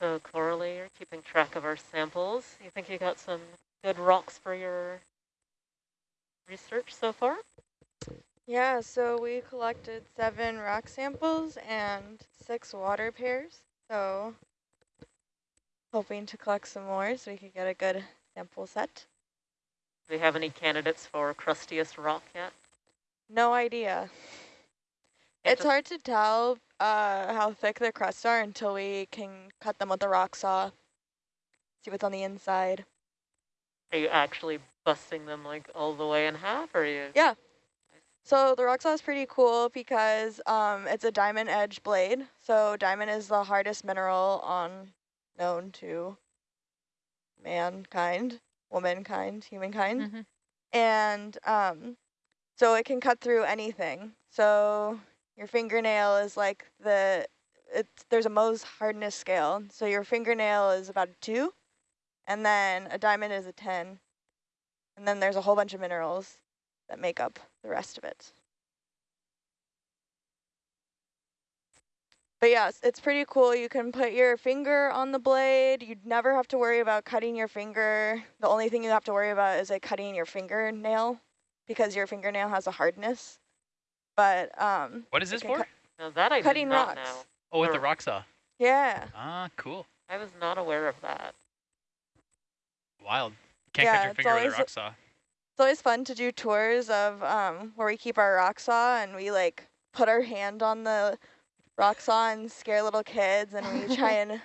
So Coralie, you're keeping track of our samples. You think you got some good rocks for your research so far? Yeah, so we collected seven rock samples and six water pairs. So hoping to collect some more so we could get a good sample set. Do we have any candidates for crustiest rock yet? No idea. It it's hard to tell uh, how thick the crusts are until we can cut them with the rock saw. See what's on the inside. Are you actually busting them like all the way in half, or are you? Yeah. So the rock saw is pretty cool because um, it's a diamond edge blade. So diamond is the hardest mineral on known to mankind, womankind, humankind. Mhm. And um, so it can cut through anything. So your fingernail is like the, it's, there's a Mohs hardness scale. So your fingernail is about a two, and then a diamond is a 10. And then there's a whole bunch of minerals that make up the rest of it. But yes, it's pretty cool. You can put your finger on the blade. You'd never have to worry about cutting your finger. The only thing you have to worry about is like cutting your fingernail because your fingernail has a hardness. But um, What is this for? cut- Now that I Cutting not rocks. know. Oh, with the or- rock saw. yeah, Ah, cool. I was not aware of that. Wild. Can't Yeah, cut your it's finger with always a rock saw. it's always fun to do tours of um, where we keep our rock saw and we like put our hand on the rock saw and scare little kids and we try and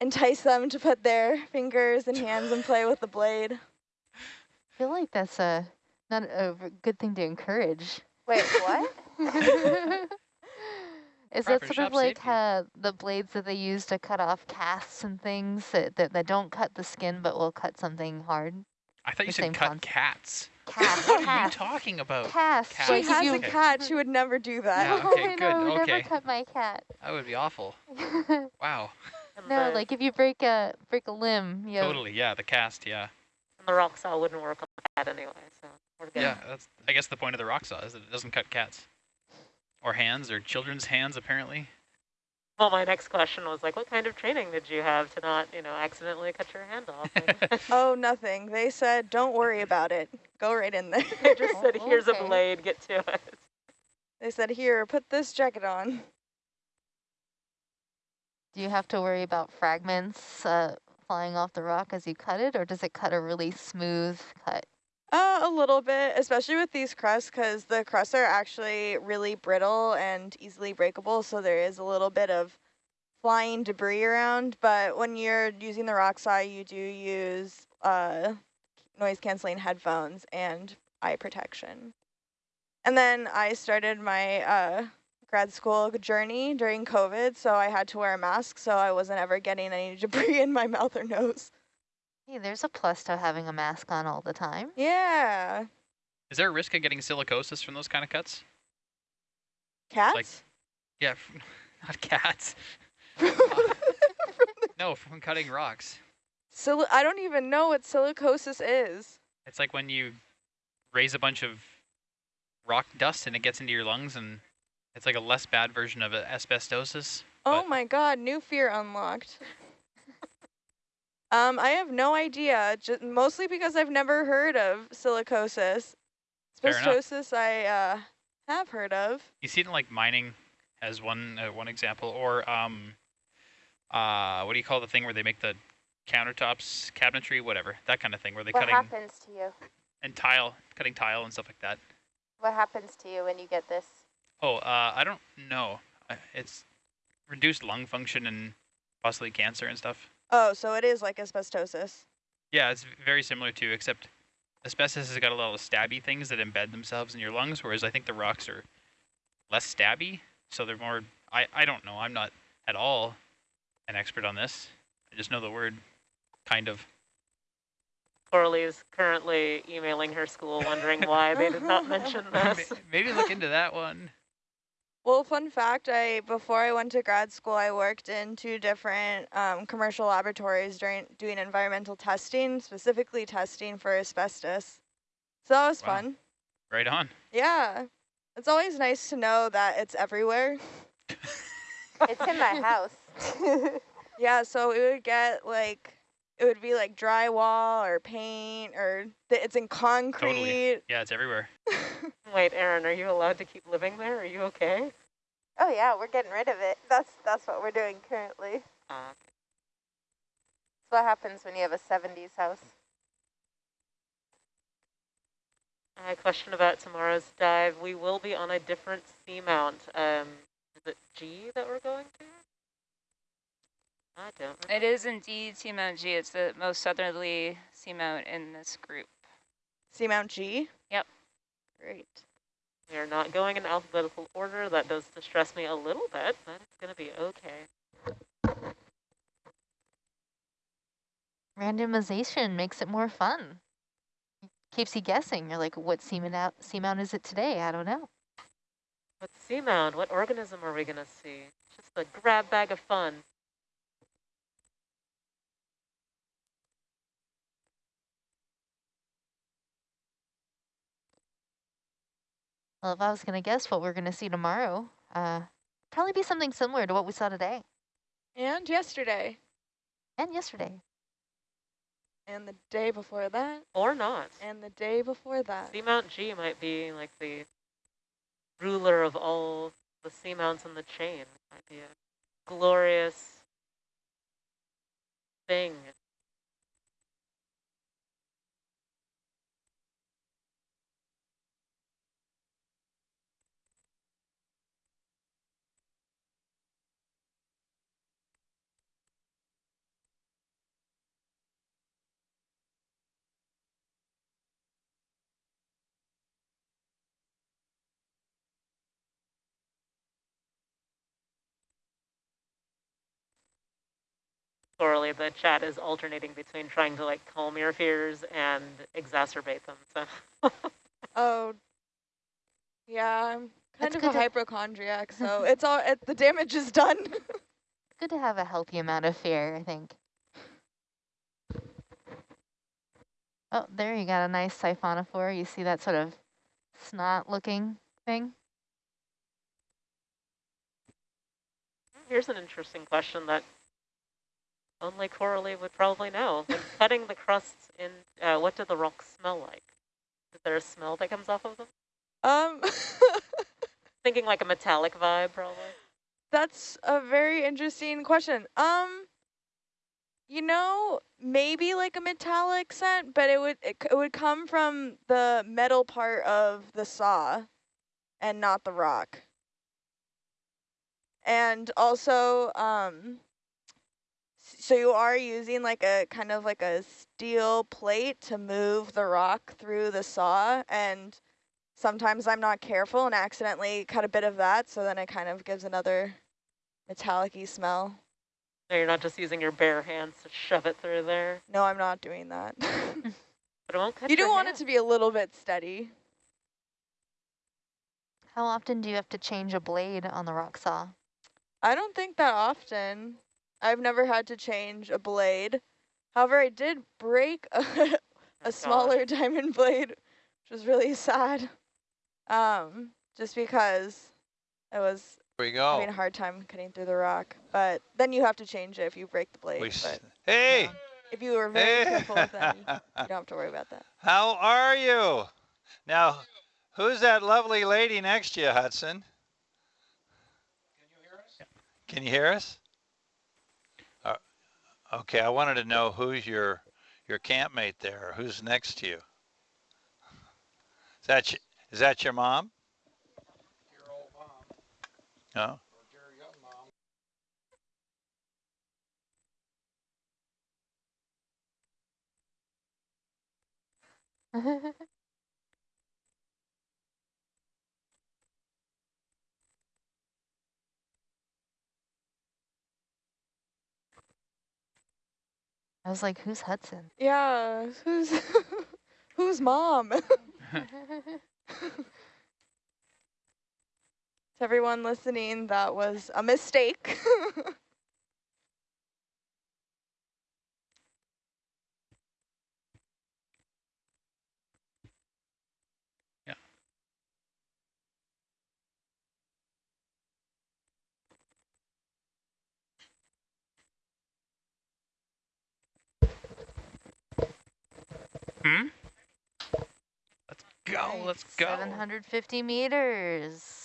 entice them to put their fingers and hands and play with the blade. I feel like that's a not a v- good thing to encourage. Wait, what? Is that Proper sort of like safety. uh, the blades that they use to cut off casts and things that, that, that don't cut the skin but will cut something hard? I thought you the said same cut concept. cats. Cast, What are you talking about? cast. Cats. She has you- a cat. She would never do that. Yeah, okay, I good, know, I would okay. never cut my cat. That would be awful. Wow. No, like if you break a break a limb, you Totally. Yeah, the cast. Yeah. and the rock saw wouldn't work on that anyway, so we're good. Yeah. That's. I guess the point of the rock saw is that it doesn't cut cats, or hands, or children's hands. Apparently. Well, my next question was like, what kind of training did you have to not, you know, accidentally cut your hand off? And Oh, nothing. They said, don't worry about it. Go right in there. they just said, here's okay. a blade, get to it. they said, here, put this jacket on. do you have to worry about fragments uh, flying off the rock as you cut it, or does it cut a really smooth cut? Uh, a little bit, especially with these crusts, because the crusts are actually really brittle and easily breakable, so there is a little bit of flying debris around. But when you're using the rock saw, you do use uh, noise-canceling headphones and eye protection. And then I started my uh, grad school journey during COVID, so I had to wear a mask, so I wasn't ever getting any debris in my mouth or nose. Hey, there's a plus to having a mask on all the time. Yeah, Is there a risk of getting silicosis from those kind of cuts? cats. Like, Yeah, f- not cats. no, from cutting rocks. Sil I don't even know what silicosis is. It's like when you raise a bunch of rock dust and it gets into your lungs, and it's like a less bad version of a asbestosis. Oh my god, new fear unlocked. Um, I have no idea, just mostly because I've never heard of silicosis. Fair enough. Asbestosis I uh, have heard of. You see it in like mining as one uh, one example, or um, uh, what do you call the thing where they make the countertops, cabinetry, whatever, that kind of thing, where they What cutting happens to you? and tile, cutting tile and stuff like that. What happens to you when you get this? Oh, uh, I don't know. Uh, It's reduced lung function and possibly cancer and stuff. Oh, so it is like asbestosis. Yeah, it's very similar to, except asbestos has got a lot of stabby things that embed themselves in your lungs, whereas I think the rocks are less stabby, so they're more. I I don't know. I'm not at all an expert on this. I just know the word, kind of. Coralie is currently emailing her school wondering why they did not mention this. Maybe look into that one. Well, fun fact, I before I went to grad school, I worked in two different um, commercial laboratories during doing environmental testing, specifically testing for asbestos. So that was Wow. fun. Right on. Yeah. It's always nice to know that it's everywhere. It's in my house. Yeah, so it would get like, it would be like drywall or paint or th it's in concrete. Yeah, it's everywhere. Wait, Aaron, are you allowed to keep living there? Are you okay? Oh yeah, we're getting rid of it. That's that's what we're doing currently. Uh, That's what happens when you have a 70s house. a question about tomorrow's dive. We will be on a different seamount. Um, is it G that we're going to? I don't It is indeed Seamount G. It's the most southerly seamount in this group. Seamount G? Great. We are not going in alphabetical order. That does distress me a little bit, but it's going to be okay. Randomization makes it more fun. Keeps you guessing. You're like, what seamount, out, seamount is it today? I don't know. What seamound? What organism are we going to see? Just a grab bag of fun. Well, if I was going to guess what we're going to see tomorrow, uh, probably be something similar to what we saw today And yesterday. and yesterday. And the day before that. Or not. And the day before that. Seamount G might be like the ruler of all the seamounts in the chain. It Might be a glorious thing. Coralie, the chat is alternating between trying to like calm your fears and exacerbate them. So Oh, yeah, I'm kind That's of a hypochondriac, so it's all, it, the damage is done. Good to have a healthy amount of fear, I think. Oh, there you got a nice siphonophore. You see that sort of snot-looking thing? here's an interesting question that only Coralie would probably know. When cutting the crusts in, uh, what do the rocks smell like? Is there a smell that comes off of them? um, Thinking like a metallic vibe, probably. that's a very interesting question. Um, you know, maybe like a metallic scent, but it would it, it would come from the metal part of the saw, and not the rock. And also, um, so you are using like a kind of like a steel plate to move the rock through the saw, and sometimes I'm not careful and accidentally cut a bit of that, so then it kind of gives another metallic-y smell. No, you're not just using your bare hands to shove it through there. No, I'm not doing that. But it won't cut you do your want it to be a little bit steady. How often do you have to change a blade on the rock saw? I don't think that often. I've never had to change a blade. However, I did break a, Oh, a gosh. smaller diamond blade, which was really sad. Um, just because it was Here we having a hard time cutting through the rock. But then you have to change it if you break the blade. We s- But hey, if you were very hey. careful with them, you don't have to worry about that. How are you? Now, who's that lovely lady next to you, Hudson? Can you hear us? Uh, okay, I wanted to know who's your your campmate there. Who's next to you? Is that y- is that your mom? No. I was like, who's Hudson? Yeah, who's who's mom? to everyone listening, that was a mistake. Hmm? Let's go, 750 meters.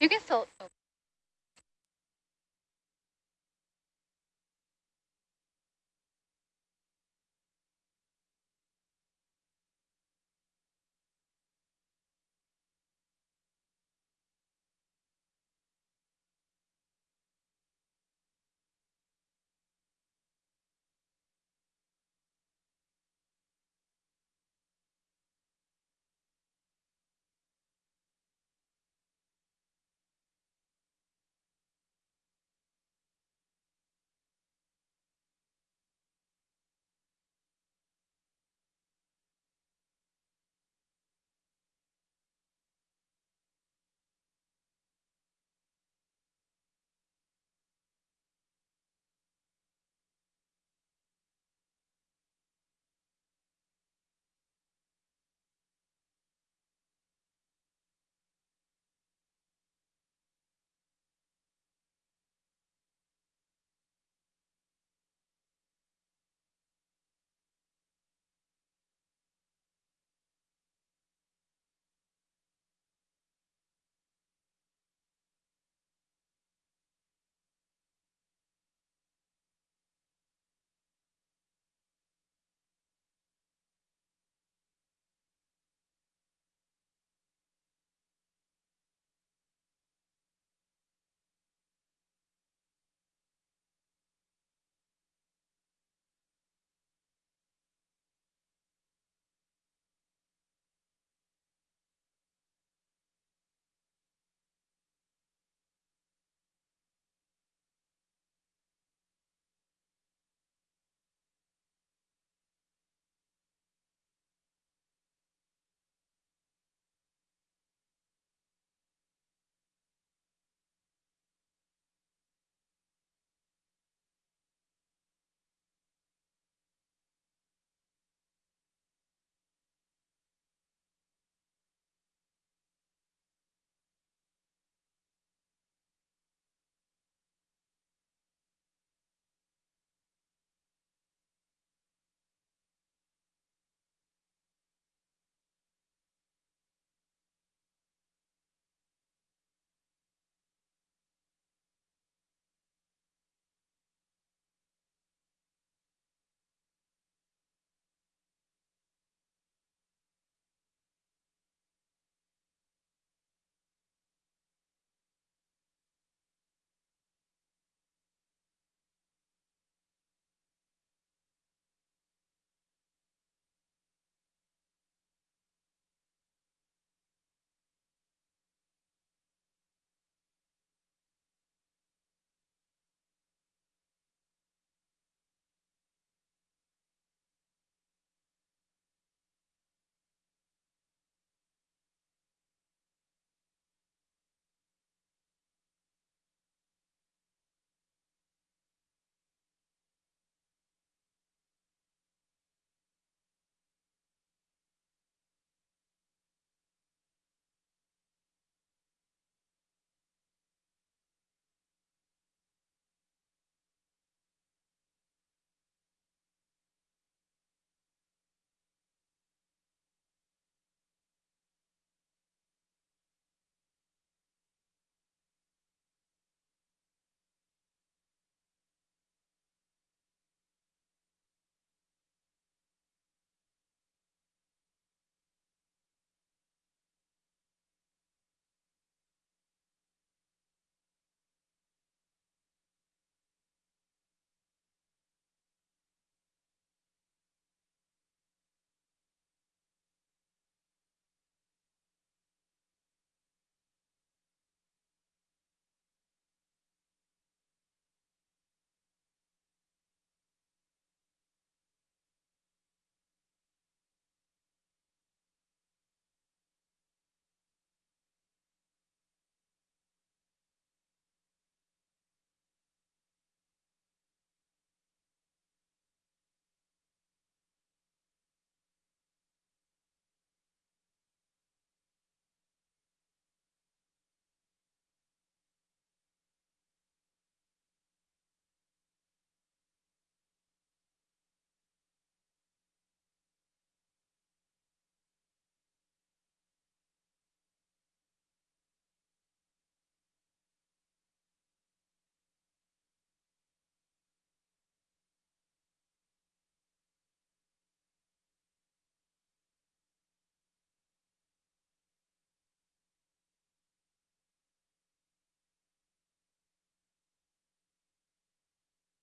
You can still. oh.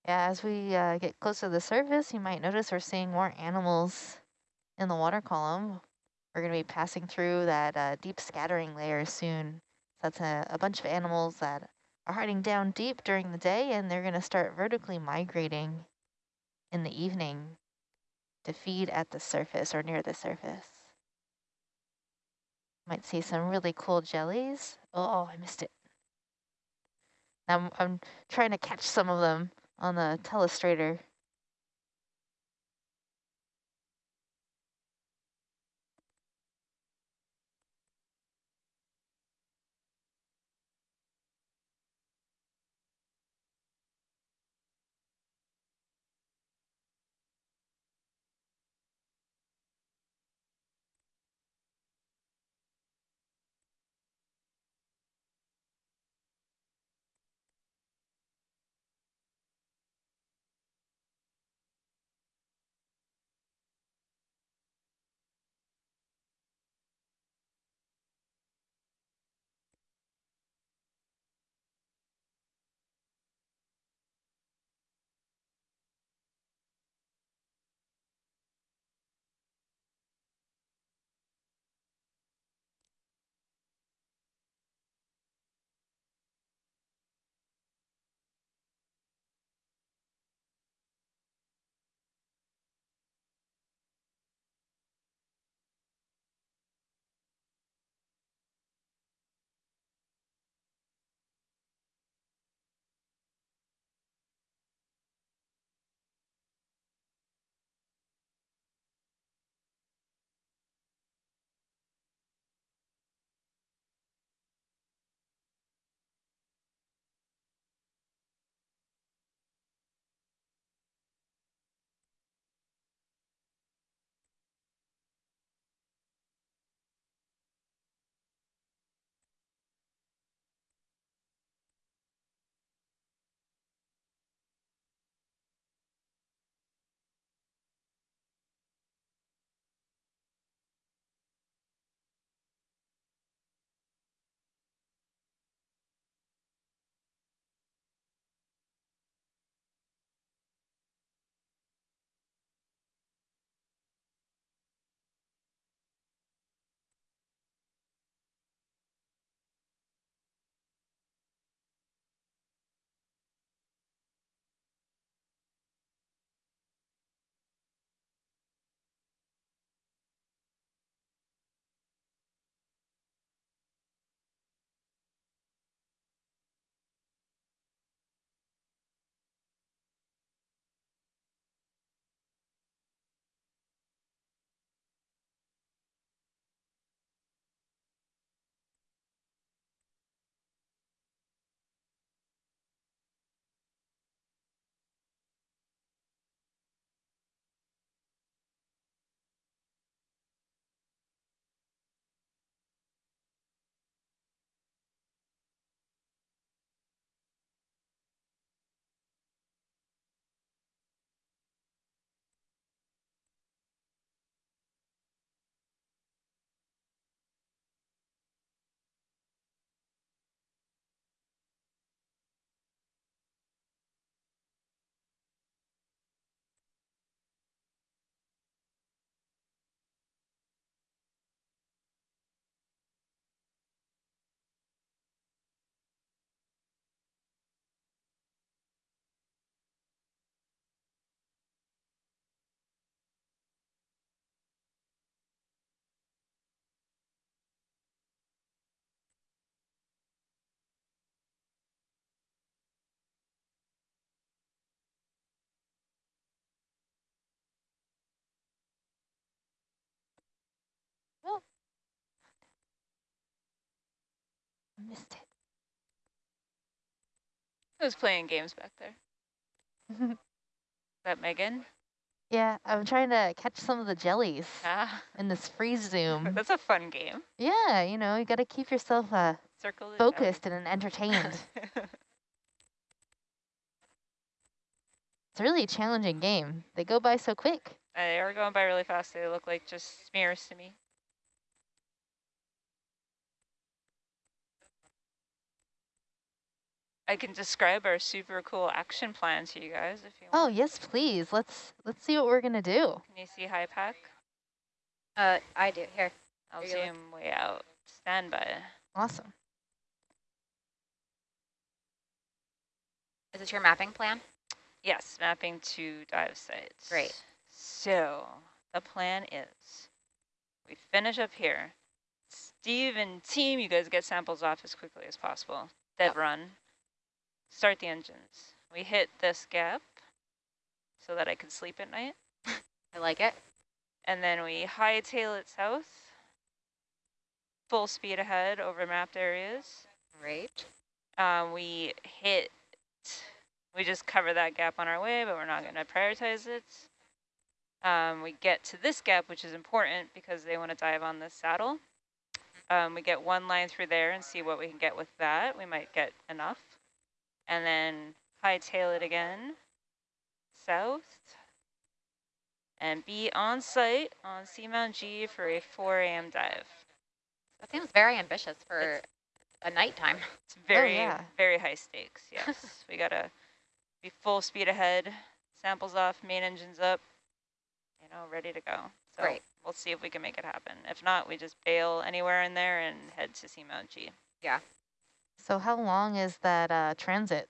As we uh, get closer to the surface, you might notice we're seeing more animals in the water column. We're going to be passing through that uh, deep scattering layer soon. That's a, a bunch of animals that are hiding down deep during the day, and they're going to start vertically migrating in the evening to feed at the surface or near the surface. Might see some really cool jellies. Oh, I missed it. I'm, I'm trying to catch some of them on the telestrator. Missed it. Who's playing games back there? Is that Megan? Yeah, I'm trying to catch some of the jellies Ah, in this freeze zoom. that's a fun game. yeah, you know, you got to keep yourself uh, focused and entertained. it's a really challenging game. They go by so quick. Uh, they are going by really fast. They look like just smears to me. I can describe our super cool action plan to you guys if you want. Oh, yes, please. Let's let's see what we're going to do. Can you see Hypack? Uh, I do. Here. I'll Are you zoom way out. Stand by. Awesome. Is this your mapping plan? Yes, mapping to dive sites. Great. So the plan is we finish up here. Steve and team, you guys get samples off as quickly as possible. Dev Yep. run. Start the engines. We hit this gap so that I can sleep at night. I like it. And then we hightail it south. Full speed ahead over mapped areas. Great. Um, we hit, we just cover that gap on our way, but we're not going to prioritize it. Um, we get to this gap, which is important because they want to dive on this saddle. Um, we get one line through there and see what we can get with that. We might get enough. And then hightail it again, south, and be on site on Seamount G for a 4 a.m. dive. That seems very ambitious for a nighttime. It's very, oh, yeah. very high stakes, yes. we gotta be full speed ahead, samples off, main engines up, you know, ready to go. So Great. we'll see if we can make it happen. If not, we just bail anywhere in there and head to Seamount G. So how long is that uh, transit?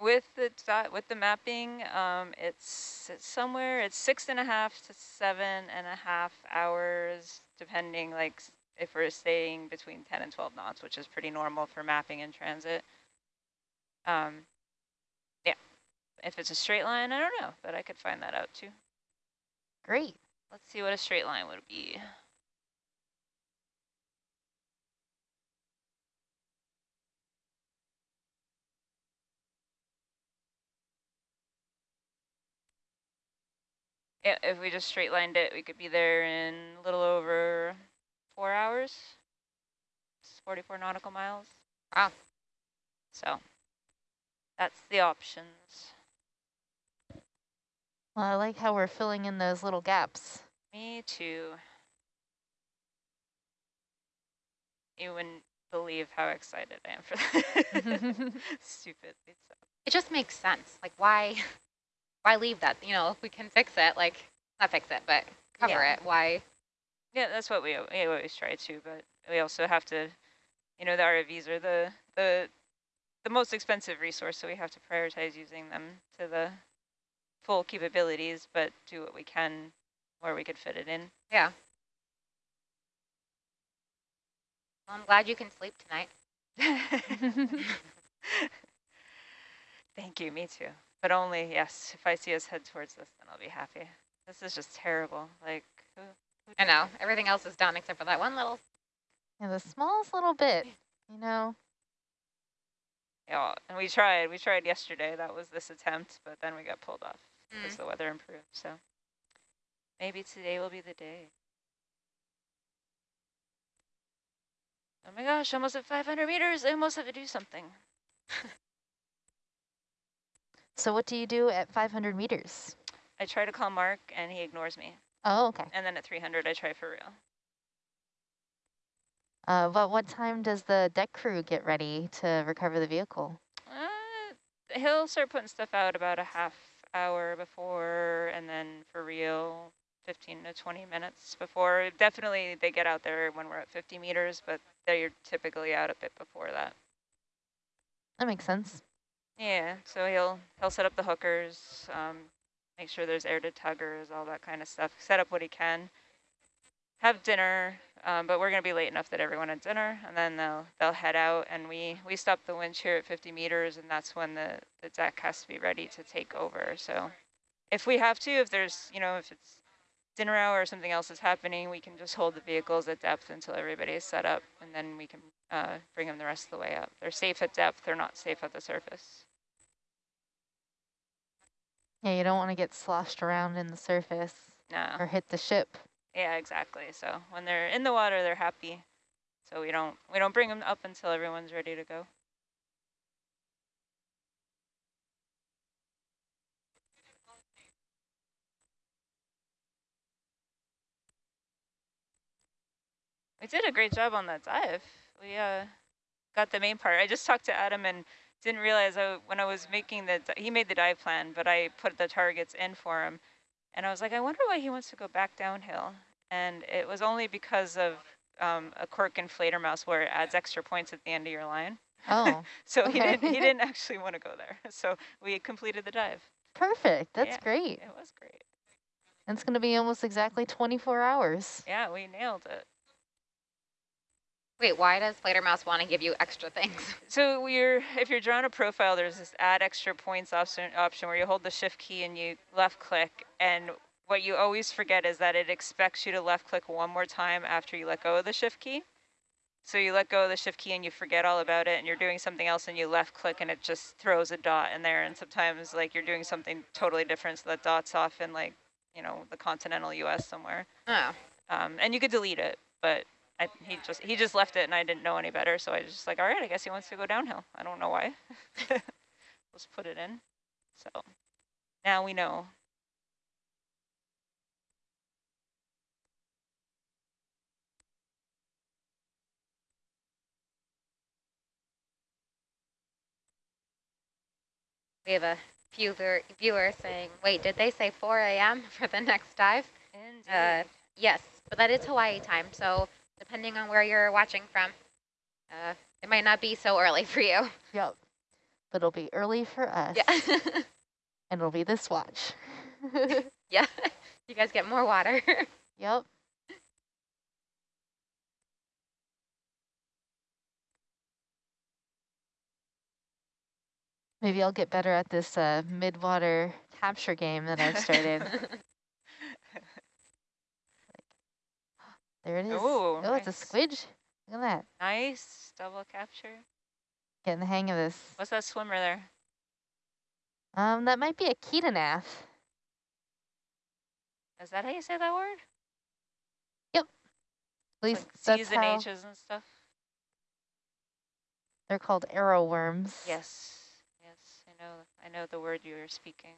With the with the mapping, um, it's, it's somewhere, it's six and a half to seven and a half hours, depending like if we're staying between 10 and 12 knots, which is pretty normal for mapping in transit. Um, yeah, if it's a straight line, I don't know, but I could find that out too. Great. Let's see what a straight line would be. Yeah, if we just straight lined it, we could be there in a little over four hours. It's 44 nautical miles. Wow. So that's the options. Well, I like how we're filling in those little gaps. Me too. You wouldn't believe how excited I am for that. Stupid. It just makes sense. Like, why, why leave that? You know, if we can fix it, like, not fix it, but cover Yeah. it. Why? Yeah, that's what we, we always try to, but we also have to, you know, the ROVs are the, the, the most expensive resource, so we have to prioritize using them to the full capabilities, but do what we can where we could fit it in. Yeah. Well, I'm glad you can sleep tonight. Thank you, me too. But only, yes, if I see us head towards this, then I'll be happy. This is just terrible. Like, who, who I know. Everything else is done except for that one little. Yeah, the smallest little bit, you know. Yeah, and we tried. We tried yesterday. That was this attempt, but then we got pulled off as Mm. the weather improved. So maybe today will be the day. Oh my gosh, almost at 500 meters. I almost have to do something. So what do you do at 500 meters? I try to call Mark, and he ignores me. Oh, okay. And then at 300, I try for real. Uh, but what time does the deck crew get ready to recover the vehicle? Uh, he'll start putting stuff out about a half hour before, and then for real, 15 to 20 minutes before. Definitely they get out there when we're at 50 meters, but they're typically out a bit before that. That makes sense. Yeah, so he'll he'll set up the hookers, um, make sure there's air to tuggers, all that kind of stuff. Set up what he can. Have dinner, um, but we're gonna be late enough that everyone had dinner, and then they'll they'll head out, and we we stop the winch here at 50 meters, and that's when the the deck has to be ready to take over. So, if we have to, if there's you know if it's dinner hour or something else is happening, we can just hold the vehicles at depth until everybody is set up, and then we can uh, bring them the rest of the way up. They're safe at depth. They're not safe at the surface. Yeah, you don't want to get sloshed around in the surface No. or hit the ship. Yeah, exactly. So when they're in the water, they're happy. So we don't we don't bring them up until everyone's ready to go. We did a great job on that dive. We uh got the main part. I just talked to Adam and didn't realize I, when I was making the, he made the dive plan, but I put the targets in for him. And I was like, I wonder why he wants to go back downhill. And it was only because of um, a cork inflator mouse where it adds extra points at the end of your line. Oh, So he didn't he didn't actually want to go there. So we completed the dive. perfect. That's Yeah. great. It was great. And It's going to be almost exactly 24 hours. Yeah, we nailed it. Wait, why does Flater Mouse want to give you extra things? So you're, if you're drawing a profile, there's this add extra points option, option where you hold the shift key and you left click. And what you always forget is that it expects you to left click one more time after you let go of the shift key. So you let go of the shift key and you forget all about it and you're doing something else and you left click and it just throws a dot in there. And sometimes like you're doing something totally different. So that dot's off in like, you know, the continental US somewhere. Oh, Um, and you could delete it, but I, he just he just left it, and I didn't know any better, so I was just like, all right, I guess he wants to go downhill. I don't know why. Let's put it in. So now we know. we have a viewer, viewer saying, wait, did they say 4 a.m. for the next dive? Uh, yes, but that is Hawaii time, so depending on where you're watching from, uh, it might not be so early for you. Yep. But it'll be early for us. Yeah. And it'll be this watch. yeah. You guys get more water. yep. Maybe I'll get better at this uh, mid-water capture game that I've started. There it is. Ooh, oh, it's a nice. squidge. Look at that. nice double capture. Getting the hang of this. What's that swimmer there? Um, that might be a chaetognath. Is that how you say that word? At least like that's C's and how H's and stuff. they're called arrow worms. Yes, yes, I know. I know the word you were speaking.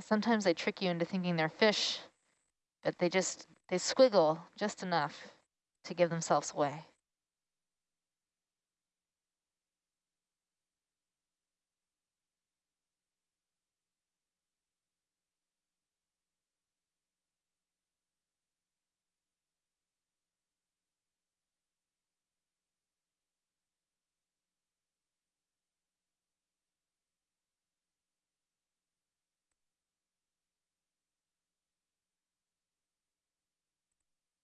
Sometimes they trick you into thinking they're fish, but they just, they squiggle just enough to give themselves away.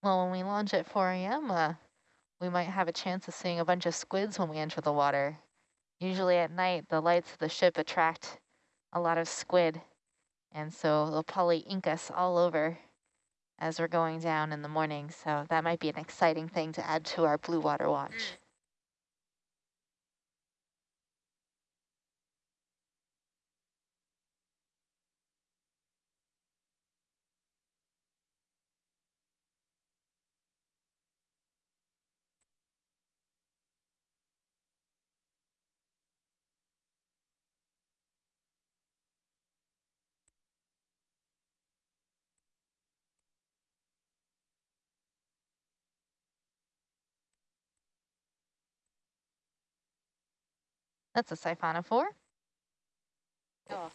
Well, when we launch at 4 a.m., uh, we might have a chance of seeing a bunch of squids when we enter the water. Usually at night, the lights of the ship attract a lot of squid, and so they'll probably ink us all over as we're going down in the morning. So that might be an exciting thing to add to our blue water watch. That's a siphonophore. oh.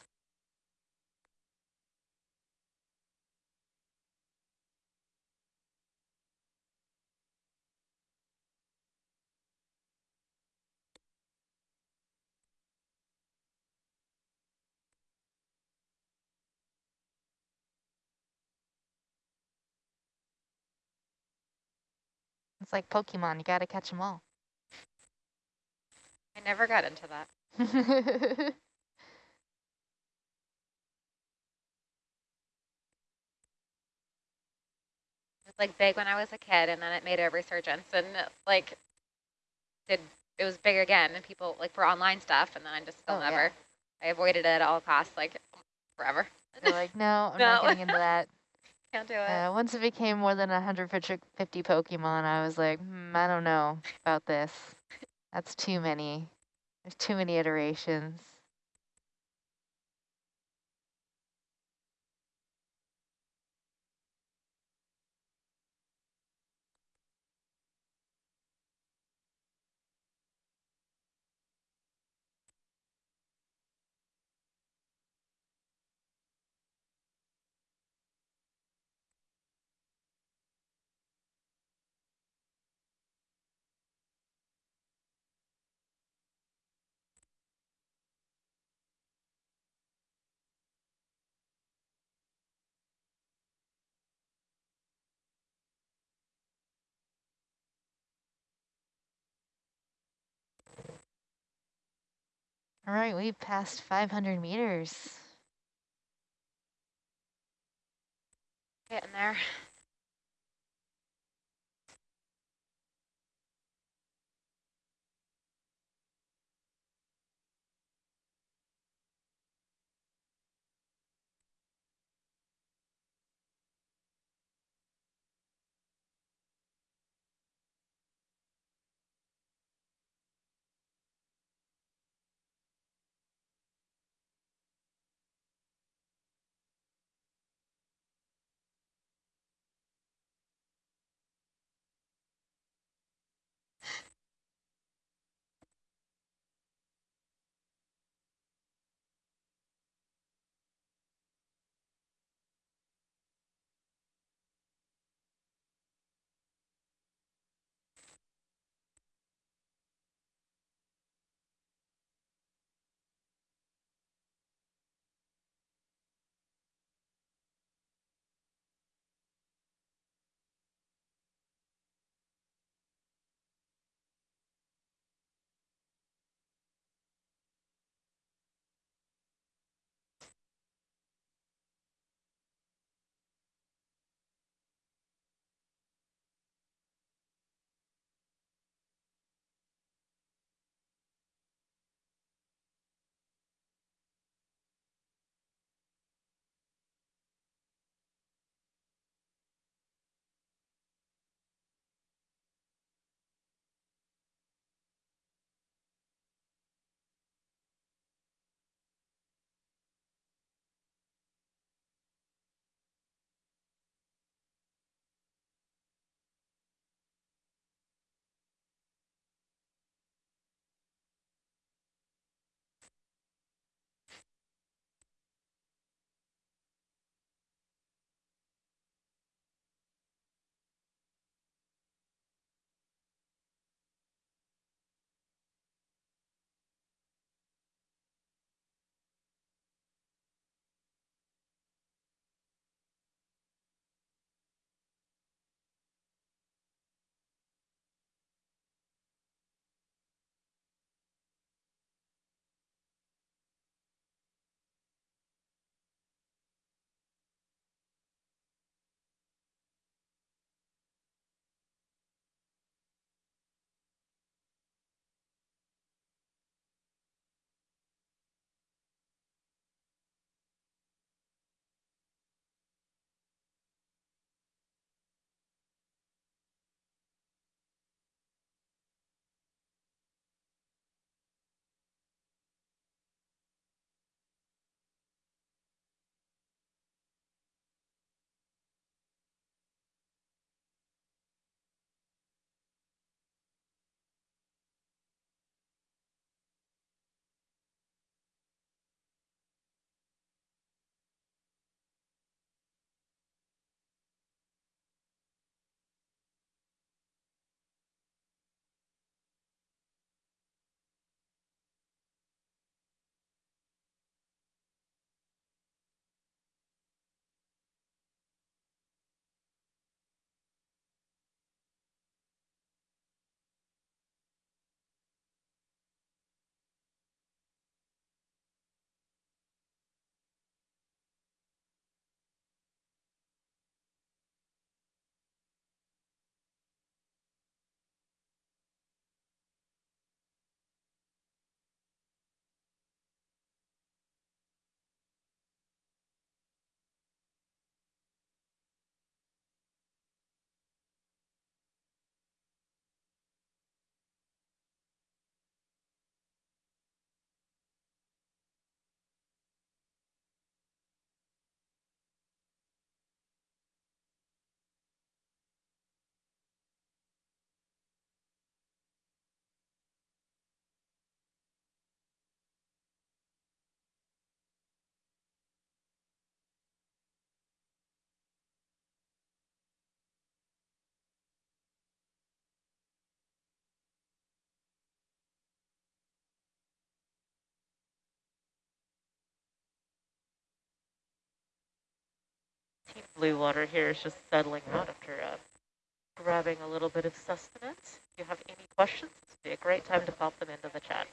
It's like Pokemon, you gotta catch them all. I never got into that. It was like big when I was a kid, and then it made a resurgence, and like did it was big again, and people like for online stuff, and then I just still Oh, yeah. never. I avoided it at all costs, like forever. You're like, no, I'm not getting into that. Can't do it. Uh, once it became more than 150 Pokemon, I was like, hmm, I don't know about this. That's too many. There's too many iterations. All right, we passed 500 meters. Getting there. Team blue water here is just settling out after uh, grabbing a little bit of sustenance. If you have any questions, this would be a great time to pop them into the chat.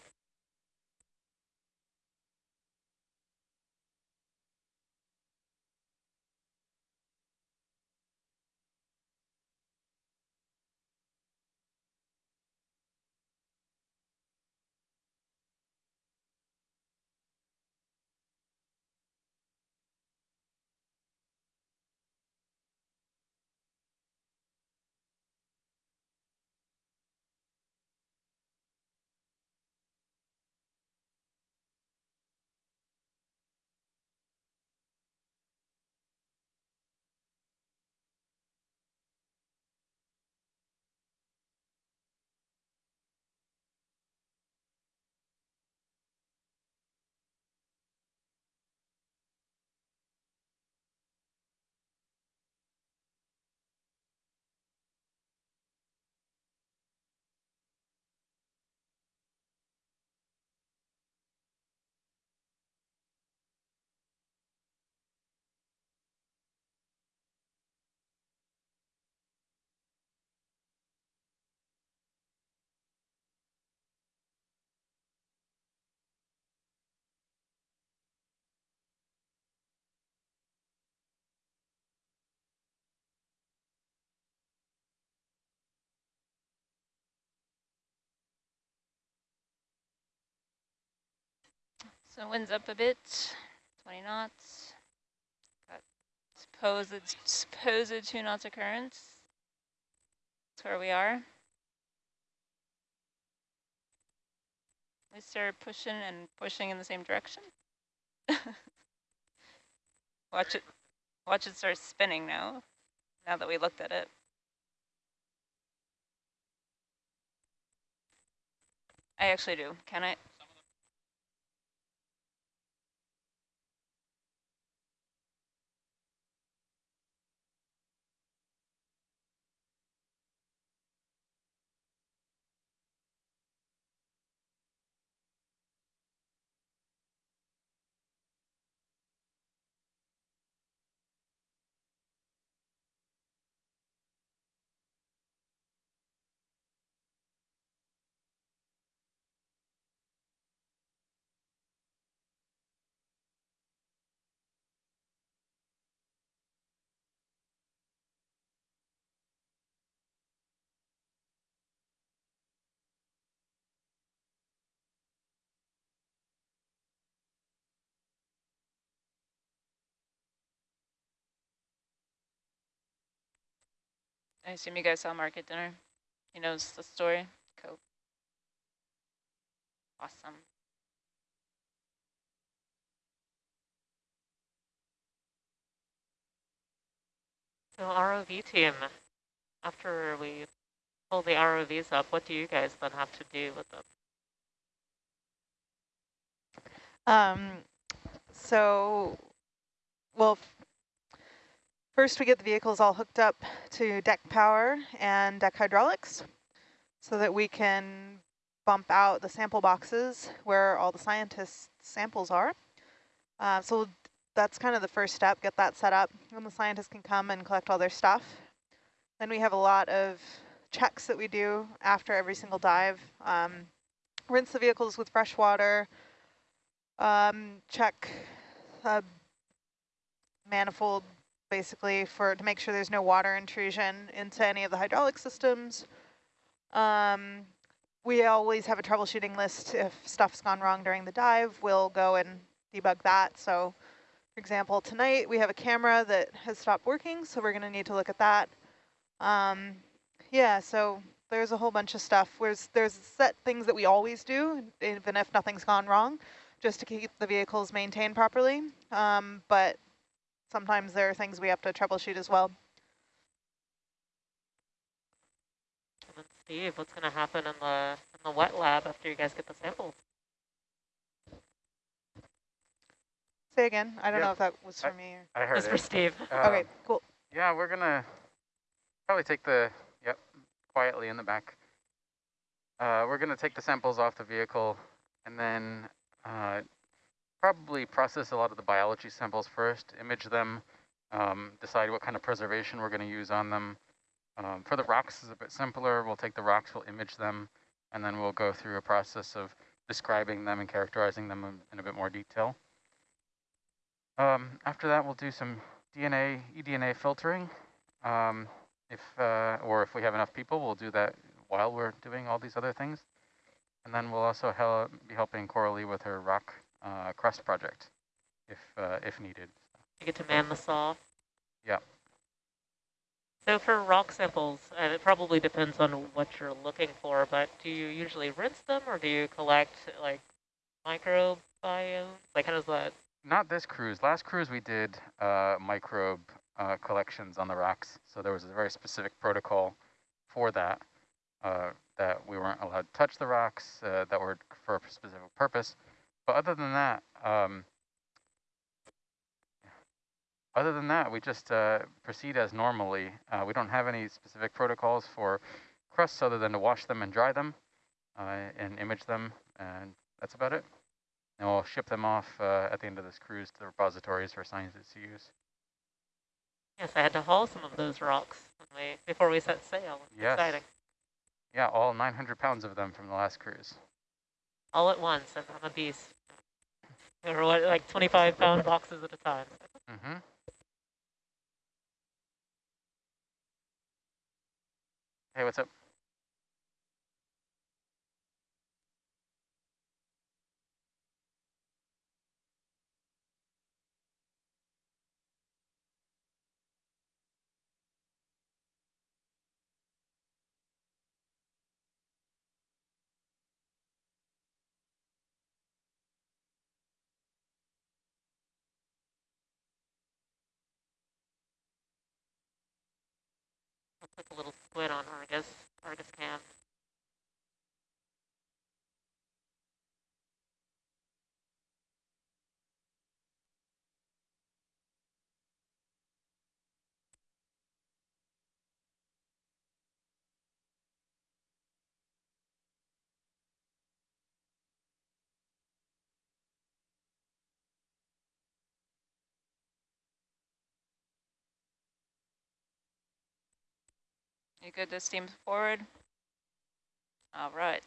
So wind's up a bit, 20 knots. Got supposed, supposed two knots of currents. That's where we are. We start pushing and pushing in the same direction. watch it, watch it start spinning now, now that we looked at it. I actually do. Can I? I assume you guys saw Mark at dinner. He knows the story. Cool. Awesome. So ROV team, after we pull the ROVs up, what do you guys then have to do with them? Um, so, well, First, we get the vehicles all hooked up to deck power and deck hydraulics so that we can bump out the sample boxes where all the scientists' samples are. Uh, so that's kind of the first step, get that set up, and the scientists can come and collect all their stuff. Then we have a lot of checks that we do after every single dive. Um, rinse the vehicles with fresh water, um, check uh, manifold basically for to make sure there's no water intrusion into any of the hydraulic systems. Um, we always have a troubleshooting list. If stuff's gone wrong during the dive, we'll go and debug that. So for example, tonight we have a camera that has stopped working, so we're gonna need to look at that. Um, yeah, so there's a whole bunch of stuff. There's, there's set things that we always do, even if nothing's gone wrong, just to keep the vehicles maintained properly. Um, but sometimes there are things we have to troubleshoot as well. And then Steve, what's going to happen in the in the wet lab after you guys get the samples? Say again. I don't Yeah. know if that was for I- me. Or... I heard It's it. for Steve. okay, Um, cool. Yeah, we're gonna probably take the, yep, quietly in the back. Uh, we're gonna take the samples off the vehicle and then uh, probably process a lot of the biology samples first, image them, um, decide what kind of preservation we're going to use on them. Um, for the rocks, is a bit simpler. We'll take the rocks, we'll image them, and then we'll go through a process of describing them and characterizing them in, in a bit more detail. Um, after that, we'll do some DNA, eDNA filtering. Um, if uh, or if we have enough people, we'll do that while we're doing all these other things. And then we'll also hel be helping Coralie with her rock uh, crust project, if uh, if needed. You get to man the saw. Yeah. So for rock samples, and it probably depends on what you're looking for, but do you usually rinse them or do you collect like microbiomes? Like how does that? Not this cruise. Last cruise we did uh, microbe uh, collections on the rocks. So there was a very specific protocol for that, uh, that we weren't allowed to touch the rocks uh, that were for a specific purpose. But other than that, um, other than that, we just uh, proceed as normally. Uh, we don't have any specific protocols for crusts other than to wash them and dry them uh, and image them, and that's about it. And we'll ship them off uh, at the end of this cruise to the repositories for scientists to use. Yes, I had to haul some of those rocks when we, before we set sail. Yes. Exciting. Yeah, all 900 pounds of them from the last cruise. All at once, and I'm a beast. Or what, like 25 pound boxes at a time. Mm-hmm. Hey, what's up? I'll squid on Argus, Argus cam. You good to steam forward? All right.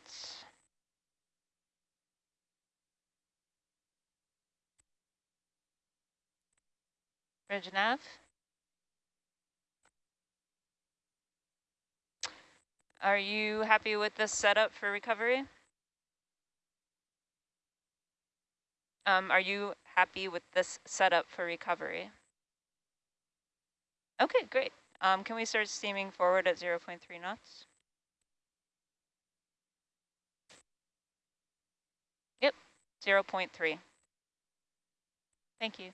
Bridge nav. Are you happy with this setup for recovery? Um, are you happy with this setup for recovery? Okay, great. Um, can we start steaming forward at 0 0.3 knots? Yep, 0 0.3. Thank you.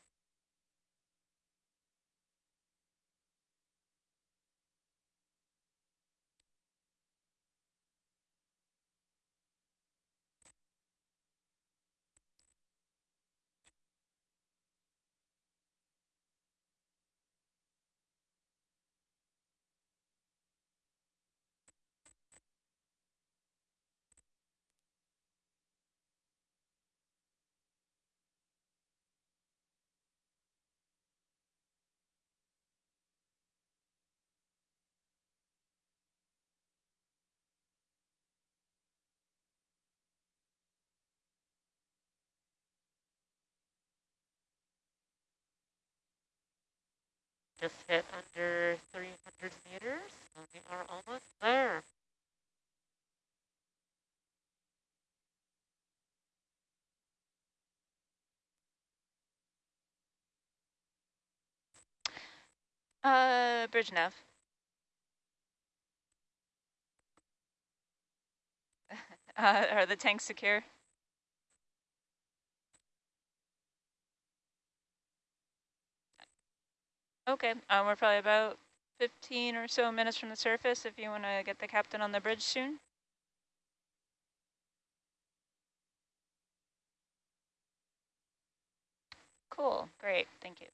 Just hit under 300 meters, and we are almost there. Uh, bridge nav. uh, are the tanks secure? Okay, um, we're probably about 15 or so minutes from the surface if you want to get the captain on the bridge soon. Cool, great, thank you.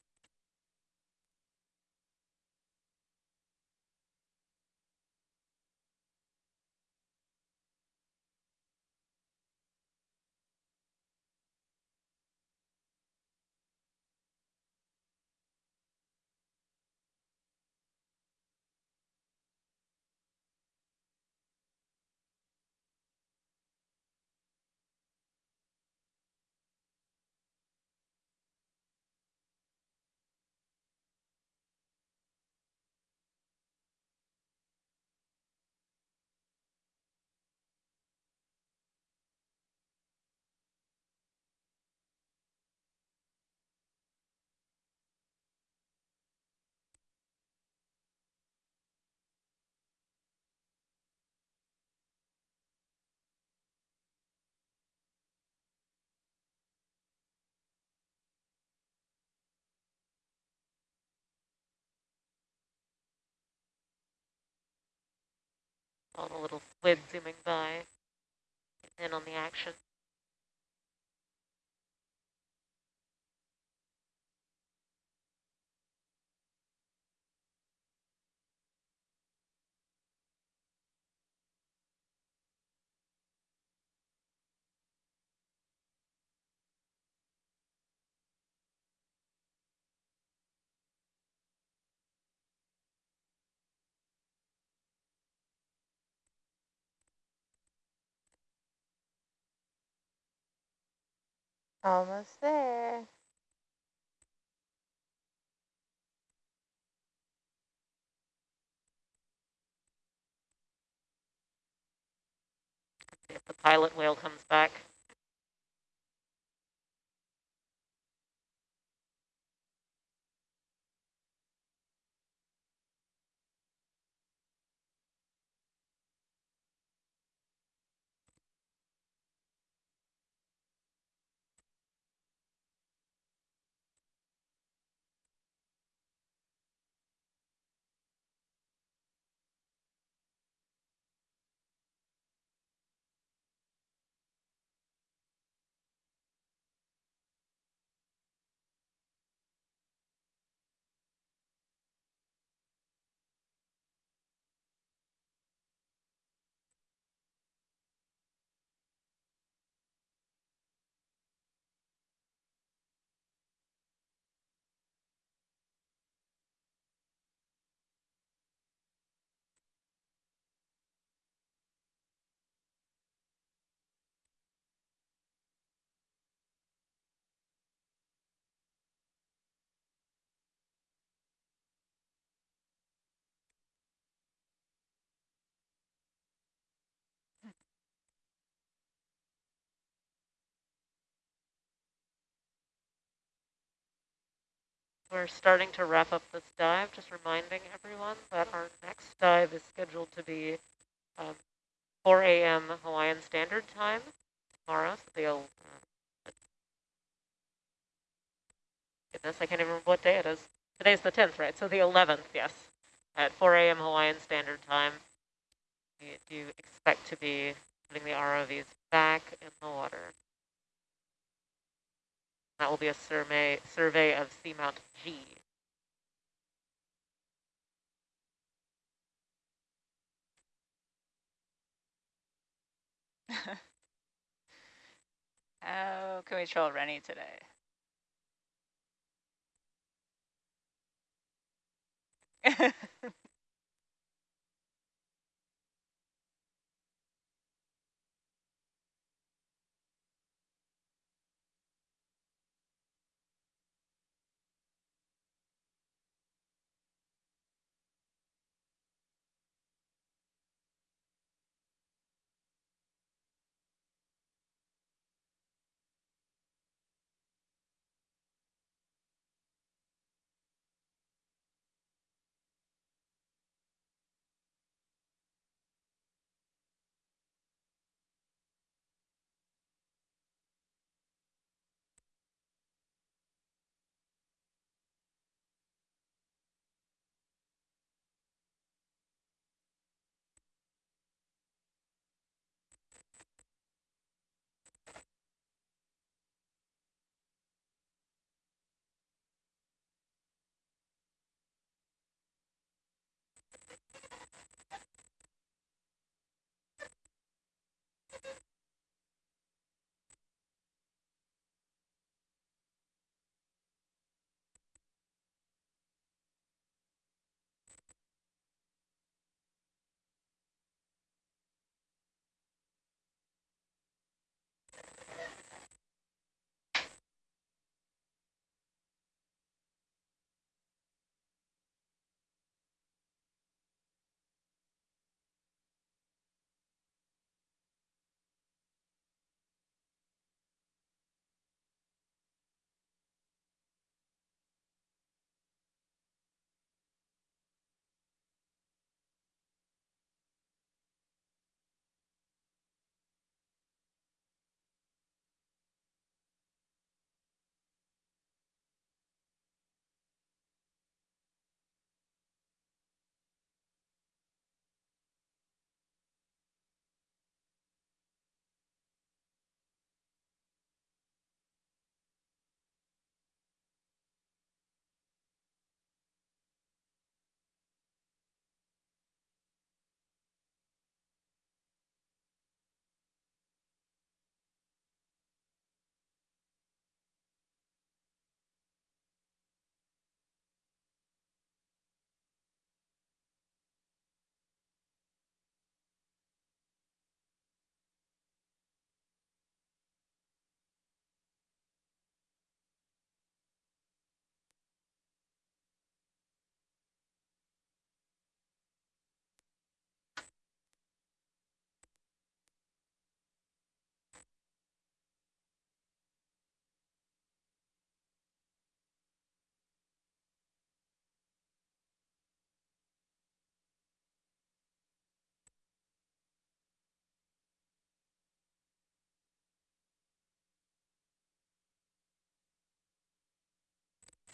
All the little squid zooming by. and on the action. Almost there. If the pilot whale comes back. We're starting to wrap up this dive, just reminding everyone that our next dive is scheduled to be um, 4 a.m. Hawaiian Standard Time tomorrow. So the, uh, goodness, I can't even remember what day it is. Today's the 10th, right? So the 11th, yes, at 4 a.m. Hawaiian Standard Time. We do expect to be putting the ROVs back in the water. That will be a survey, survey of Seamount G. How can we troll Rennie today?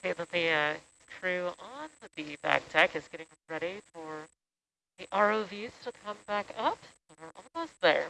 see that the uh, crew on the B back deck is getting ready for the ROVs to come back up. We're almost there.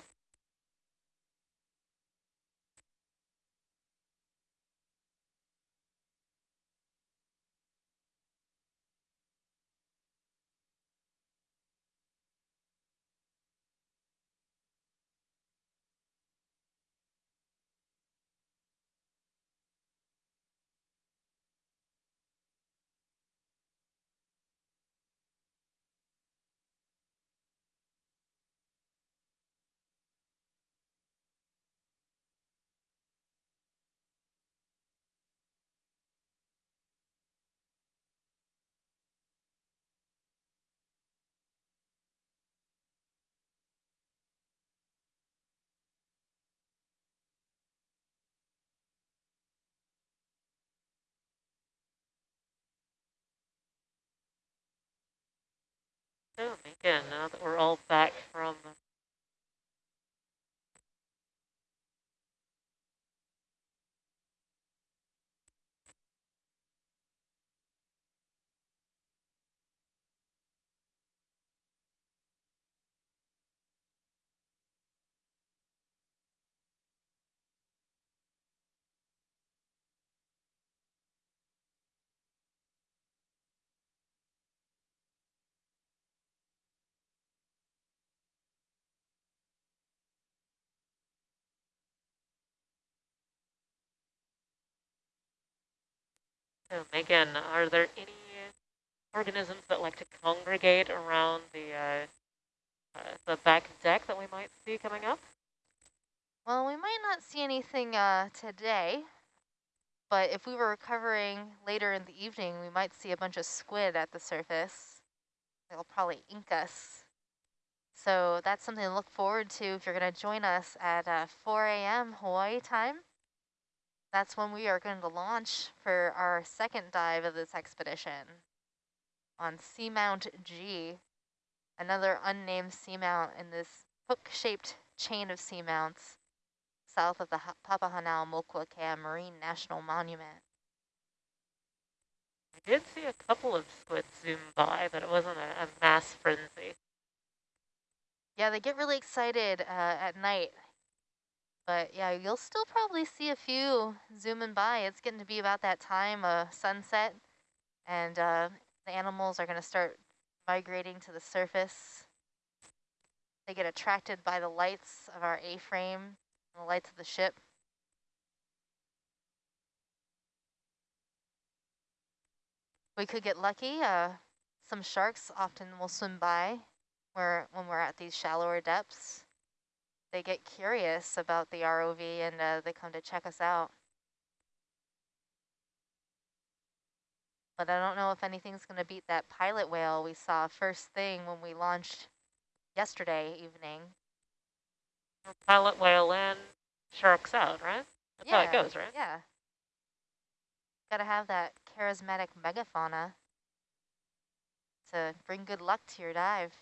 So again, now that we're all back So Megan, are there any organisms that like to congregate around the uh, uh, the back deck that we might see coming up? Well, we might not see anything uh, today, but if we were recovering later in the evening, we might see a bunch of squid at the surface. They'll probably ink us. So that's something to look forward to if you're going to join us at uh, 4 a.m. Hawaii time. That's when we are going to launch for our second dive of this expedition on Seamount G, another unnamed seamount in this hook-shaped chain of seamounts south of the Papahanaumokuakea Marine National Monument. I did see a couple of squids zoom by, but it wasn't a, a mass frenzy. Yeah, they get really excited uh, at night but yeah, you'll still probably see a few zooming by. It's getting to be about that time of sunset and uh, the animals are going to start migrating to the surface. They get attracted by the lights of our A-frame and the lights of the ship. We could get lucky. Uh, some sharks often will swim by where, when we're at these shallower depths they get curious about the ROV and uh, they come to check us out. But I don't know if anything's going to beat that pilot whale we saw first thing when we launched yesterday evening. Pilot whale in, sharks out, right? That's yeah, how it goes, right? Yeah. Got to have that charismatic megafauna to bring good luck to your dive.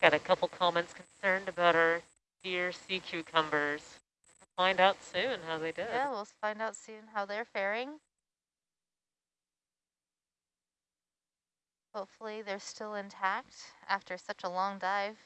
Got a couple comments concerned about our dear sea cucumbers. Find out soon how they did. Yeah, we'll find out soon how they're faring. Hopefully they're still intact after such a long dive.